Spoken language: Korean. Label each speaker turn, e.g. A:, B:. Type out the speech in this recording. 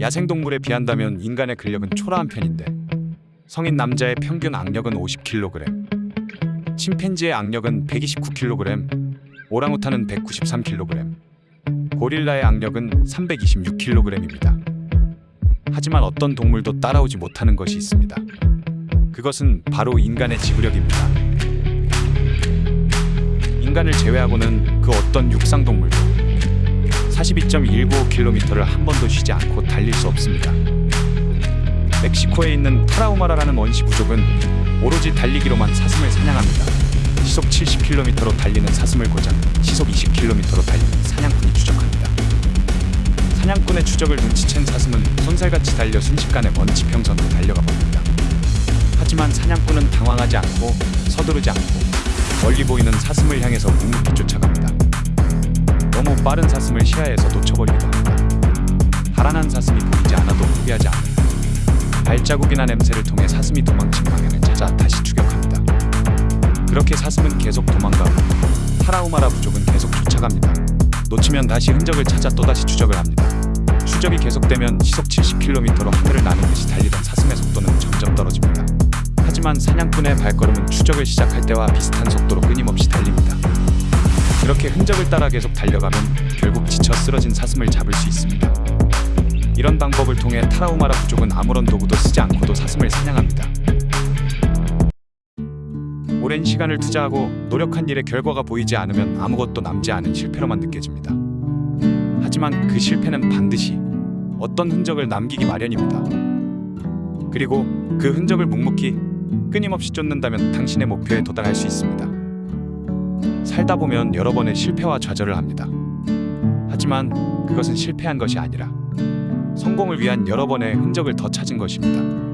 A: 야생동물에 비한다면 인간의 근력은 초라한 편인데 성인 남자의 평균 악력은 50kg, 침팬지의 악력은 129kg, 오랑우탄은 193kg, 고릴라의 악력은 326kg입니다. 하지만 어떤 동물도 따라오지 못하는 것이 있습니다. 그것은 바로 인간의 지구력입니다. 인간을 제외하고는 그 어떤 육상 동물도 42.195km를 한 번도 쉬지 않고 달릴 수 없습니다. 멕시코에 있는 타라우마라라는 원시 부족은 오로지 달리기로만 사슴을 사냥합니다. 시속 70km로 달리는 사슴을 고장 시속 20km로 달리는 사냥꾼이 추적합니다. 사냥꾼의 추적을 눈치챈 사슴은 손살같이 달려 순식간에 먼 지 평선으로 달려가 버립니다. 하지만 사냥꾼은 당황하지 않고 서두르지 않고 멀리 보이는 사슴을 향해서 묵묵히 쫓아갑니다. 너무 빠른 사슴을 시야에서 놓쳐버리기도 합니다. 달아난 사슴이 보이지 않아도 포기하지 않는 발자국이나 냄새를 통해 사슴이 도망친 방향을 찾아 다시 추격합니다. 그렇게 사슴은 계속 도망가고 타라우마라 부족은 계속 쫓아갑니다. 놓치면 다시 흔적을 찾아 또다시 추적을 합니다. 추적이 계속되면 시속 70km로 하늘을 나는 듯이 달리던 사슴의 속도는. 하지만 사냥꾼의 발걸음은 추적을 시작할 때와 비슷한 속도로 끊임없이 달립니다. 그렇게 흔적을 따라 계속 달려가면 결국 지쳐 쓰러진 사슴을 잡을 수 있습니다. 이런 방법을 통해 타라우마라 부족은 아무런 도구도 쓰지 않고도 사슴을 사냥합니다. 오랜 시간을 투자하고 노력한 일의 결과가 보이지 않으면 아무것도 남지 않은 실패로만 느껴집니다. 하지만 그 실패는 반드시 어떤 흔적을 남기기 마련입니다. 그리고 그 흔적을 묵묵히 끊임없이 쫓는다면 당신의 목표에 도달할 수 있습니다. 살다 보면 여러 번의 실패와 좌절을 합니다. 하지만 그것은 실패한 것이 아니라 성공을 위한 여러 번의 흔적을 더 찾은 것입니다.